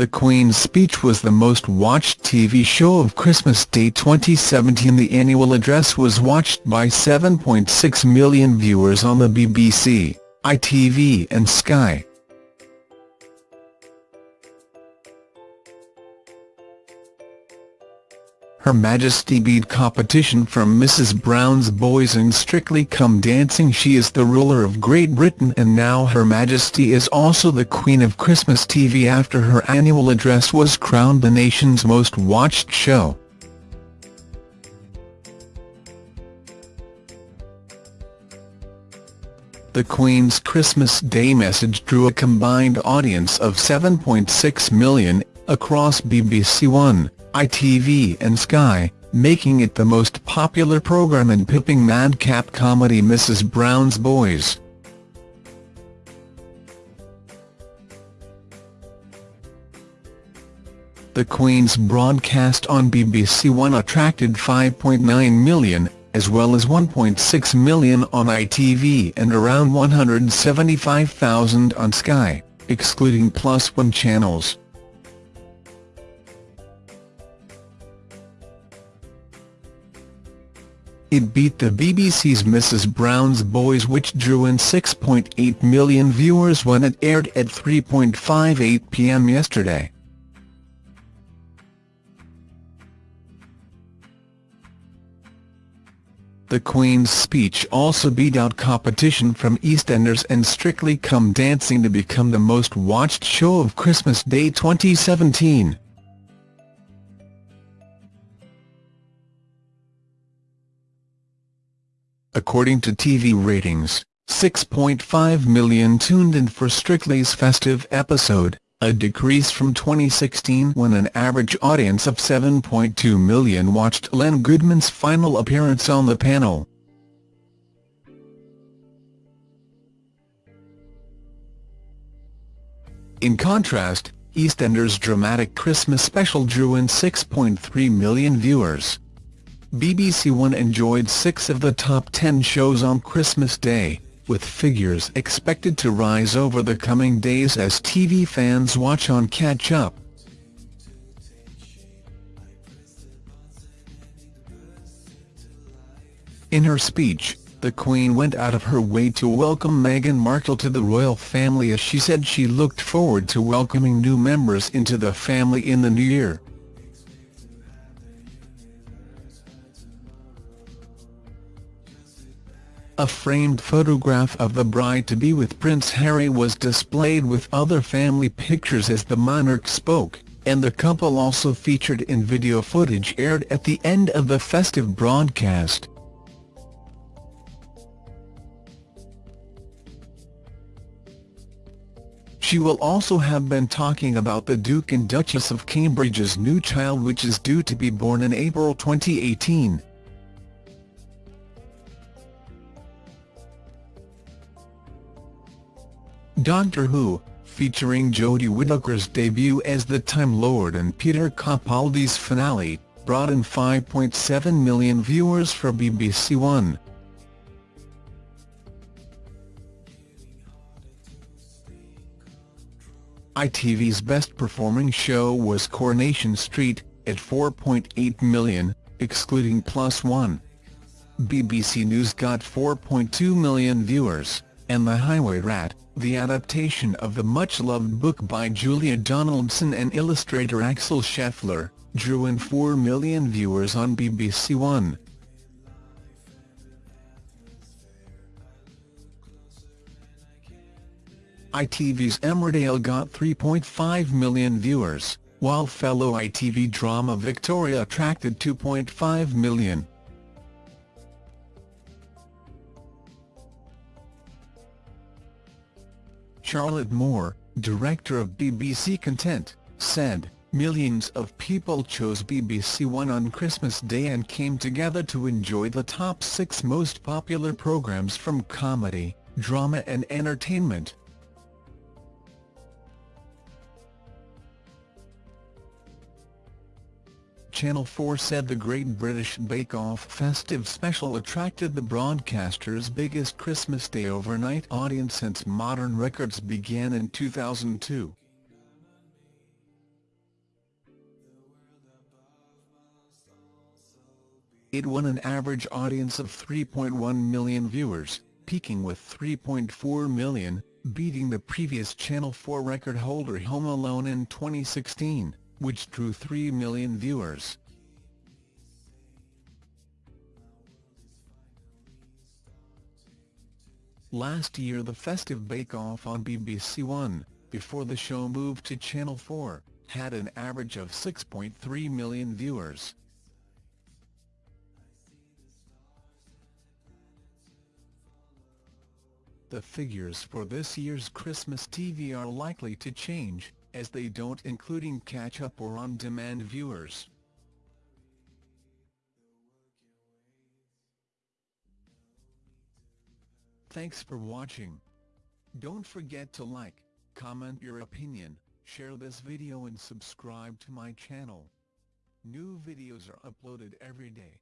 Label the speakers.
Speaker 1: The Queen's speech was the most watched TV show of Christmas Day 2017 The annual address was watched by 7.6 million viewers on the BBC, ITV and Sky. Her Majesty beat competition from Mrs Brown's Boys in Strictly Come Dancing She is the ruler of Great Britain and now Her Majesty is also the Queen of Christmas TV after her annual address was crowned the nation's most watched show. The Queen's Christmas Day message drew a combined audience of 7.6 million, across BBC One, ITV and Sky, making it the most popular programme in pipping madcap comedy Mrs Brown's Boys. The Queen's broadcast on BBC One attracted 5.9 million, as well as 1.6 million on ITV and around 175,000 on Sky, excluding Plus One channels. It beat the BBC's Mrs Brown's Boys which drew in 6.8 million viewers when it aired at 3.58 pm yesterday. The Queen's speech also beat out competition from EastEnders and Strictly Come Dancing to become the most watched show of Christmas Day 2017. According to TV ratings, 6.5 million tuned in for Strictly's festive episode, a decrease from 2016 when an average audience of 7.2 million watched Len Goodman's final appearance on the panel. In contrast, EastEnders' dramatic Christmas special drew in 6.3 million viewers. BBC One enjoyed six of the top ten shows on Christmas Day, with figures expected to rise over the coming days as TV fans watch on Catch Up. In her speech, the Queen went out of her way to welcome Meghan Markle to the royal family as she said she looked forward to welcoming new members into the family in the new year. A framed photograph of the bride-to-be with Prince Harry was displayed with other family pictures as the monarch spoke, and the couple also featured in video footage aired at the end of the festive broadcast. She will also have been talking about the Duke and Duchess of Cambridge's new child which is due to be born in April 2018. Doctor Who, featuring Jodie Whittaker's debut as the Time Lord and Peter Capaldi's finale, brought in 5.7 million viewers for BBC One. ITV's best-performing show was Coronation Street, at 4.8 million, excluding Plus One. BBC News got 4.2 million viewers, and The Highway Rat, the adaptation of the much-loved book by Julia Donaldson and illustrator Axel Scheffler, drew in 4 million viewers on BBC One. ITV's Emmerdale got 3.5 million viewers, while fellow ITV drama Victoria attracted 2.5 million. Charlotte Moore, director of BBC Content, said, Millions of people chose BBC One on Christmas Day and came together to enjoy the top six most popular programmes from comedy, drama and entertainment. Channel 4 said the Great British Bake Off festive special attracted the broadcaster's biggest Christmas Day overnight audience since modern records began in 2002. It won an average audience of 3.1 million viewers, peaking with 3.4 million, beating the previous Channel 4 record holder Home Alone in 2016 which drew 3 million viewers. Last year the festive bake-off on BBC One, before the show moved to Channel 4, had an average of 6.3 million viewers. The figures for this year's Christmas TV are likely to change, as they don't including catch-up or on-demand viewers. Thanks for watching. Don't forget to like, comment your opinion, share this video and subscribe to my channel. New videos are uploaded every day.